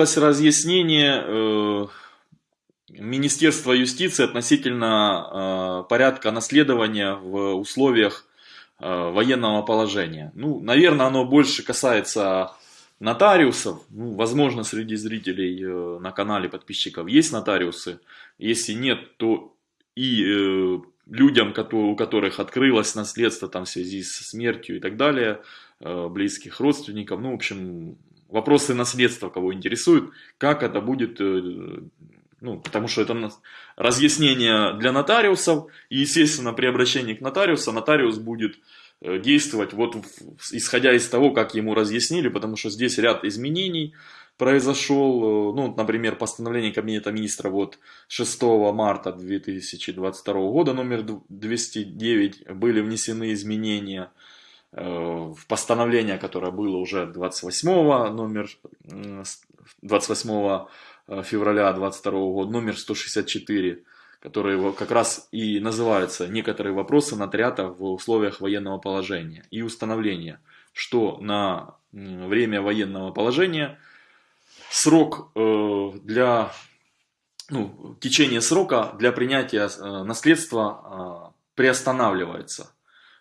появилось разъяснение э, Министерства юстиции относительно э, порядка наследования в условиях э, военного положения. Ну, наверное, оно больше касается нотариусов. Ну, возможно, среди зрителей на канале подписчиков есть нотариусы. Если нет, то и людям, у которых открылось наследство там, в связи с смертью и так далее, близких родственников. Ну, в общем, вопросы наследства кого интересуют, как это будет э, ну, потому что это разъяснение для нотариусов, и, естественно, при обращении к нотариусу, нотариус будет э, действовать вот исходя из того, как ему разъяснили, потому что здесь ряд изменений произошел, э, ну, например, постановление Кабинета министра вот 6 марта 2022 года, номер 209, были внесены изменения в постановление, которое было уже 28 номер 28 Э, февраля 22 года, номер 164, который как раз и называется «Некоторые вопросы нотариата в условиях военного положения» и установление, что на время военного положения срок э, для ну, течение срока для принятия э, наследства приостанавливается.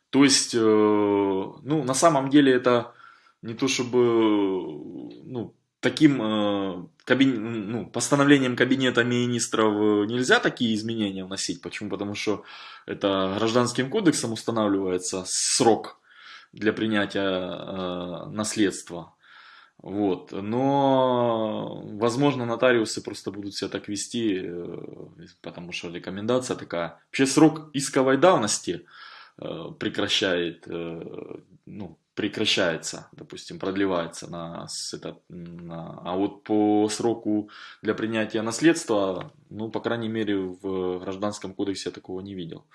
То есть, ну, на самом деле это не то чтобы ну, таким э, кабин... ну, постановлением кабинета министров э, нельзя такие изменения вносить. Почему? Потому что это гражданским кодексом устанавливается срок для принятия э, наследства. Вот. Но, возможно, нотариусы просто будут себя так вести, э, потому что рекомендация такая. Вообще срок исковой давности э, прекращает ну, прекращается, допустим, продлевается на, это, на, а вот по сроку для принятия наследства, ну, по крайней мере, в Гражданском кодексе я такого не видел.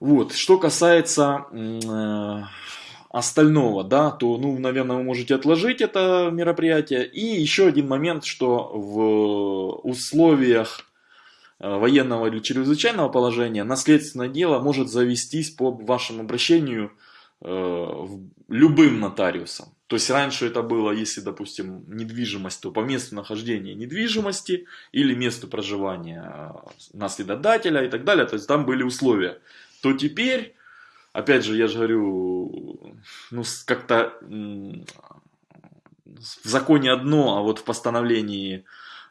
Вот, что касается э, остального, да, то, ну, наверное, вы можете отложить это мероприятие. И еще один момент, что в условиях э, военного или чрезвычайного положения наследственное дело может завестись по вашему обращению Э, любым нотариусом. То есть раньше это было, если, допустим, недвижимость, то по месту нахождения недвижимости или месту проживания э, наследодателя и так далее. То есть там были условия. То теперь, опять же, я же говорю, ну как-то в законе одно, а вот в постановлении э,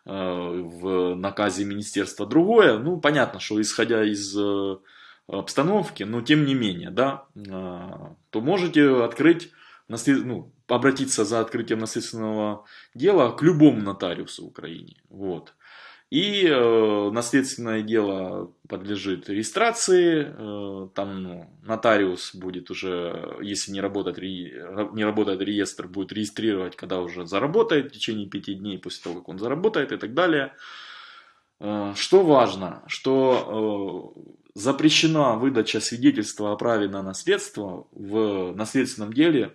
в наказе министерства другое. Ну, понятно, что исходя из обстановки, но тем не менее, да, а, то можете открыть, ну, обратиться за открытием наследственного дела к любому нотариусу в Украине. Вот. И э, наследственное дело подлежит регистрации, э, там ну, нотариус будет уже, если не работает, не работает реестр, будет регистрировать, когда уже заработает в течение пяти дней после того, как он заработает и так далее. Э, что важно, что э, запрещена выдача свидетельства о праве на наследство в наследственном деле,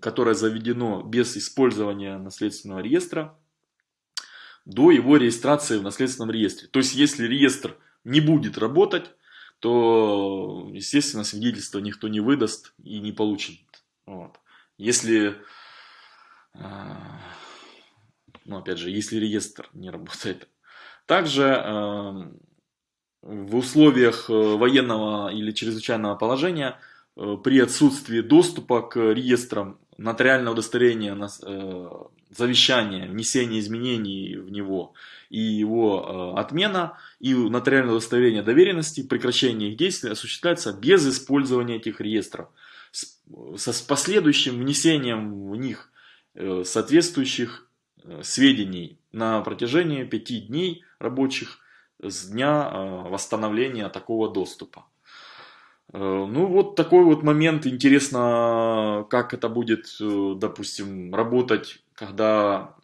которое заведено без использования наследственного реестра, до его регистрации в наследственном реестре. То есть, если реестр не будет работать, то, естественно, свидетельство никто не выдаст и не получит. Вот. Если, э, ну, опять же, если реестр не работает. Также в условиях э, военного или чрезвычайного положения э, при отсутствии доступа к реестрам нотариального удостоверения, э, завещания, внесения изменений в него и его отмена, и нотариальное удостоверение доверенности, прекращение их действий осуществляется без использования этих реестров, с последующим внесением в них соответствующих сведений на протяжении пяти дней рабочих с дня э, восстановления такого доступа. Э, ну вот такой вот момент, интересно, как это будет, э, допустим, работать, когда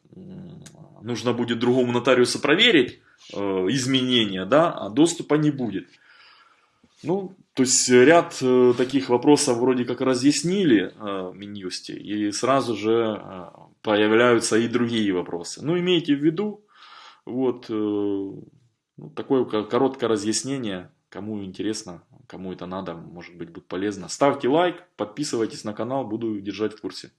нужно будет другому нотариусу проверить изменения, да, а доступа не будет. Ну, то есть ряд таких вопросов вроде как разъяснили в Минюсте, и сразу же появляются и другие вопросы. Ну, имейте в виду, вот, ну, такое короткое разъяснение. Кому интересно, кому это надо, может быть, будет полезно. Ставьте лайк, подписывайтесь на канал, буду держать в курсе.